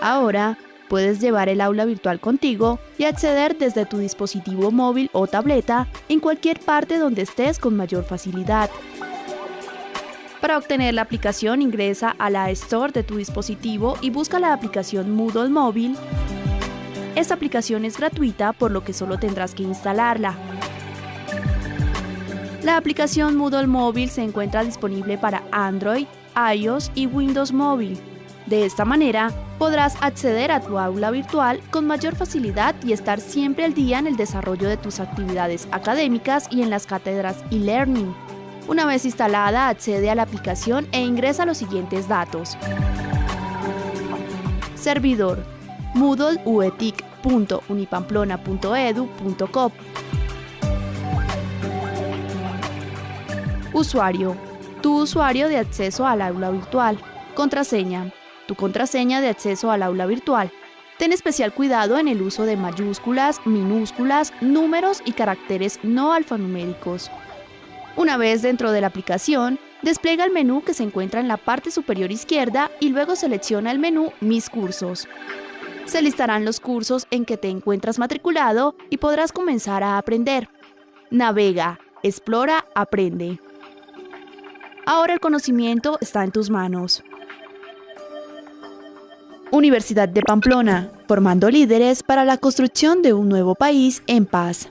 Ahora, puedes llevar el aula virtual contigo y acceder desde tu dispositivo móvil o tableta en cualquier parte donde estés con mayor facilidad. Para obtener la aplicación ingresa a la Store de tu dispositivo y busca la aplicación Moodle Móvil. Esta aplicación es gratuita por lo que solo tendrás que instalarla. La aplicación Moodle Móvil se encuentra disponible para Android, iOS y Windows Móvil. De esta manera, podrás acceder a tu aula virtual con mayor facilidad y estar siempre al día en el desarrollo de tus actividades académicas y en las cátedras e-learning. Una vez instalada, accede a la aplicación e ingresa los siguientes datos. Servidor moodleuetic.unipamplona.edu.co Usuario. Tu usuario de acceso al aula virtual. Contraseña tu contraseña de acceso al aula virtual. Ten especial cuidado en el uso de mayúsculas, minúsculas, números y caracteres no alfanuméricos. Una vez dentro de la aplicación, despliega el menú que se encuentra en la parte superior izquierda y luego selecciona el menú Mis cursos. Se listarán los cursos en que te encuentras matriculado y podrás comenzar a aprender. Navega, explora, aprende. Ahora el conocimiento está en tus manos. Universidad de Pamplona, formando líderes para la construcción de un nuevo país en paz.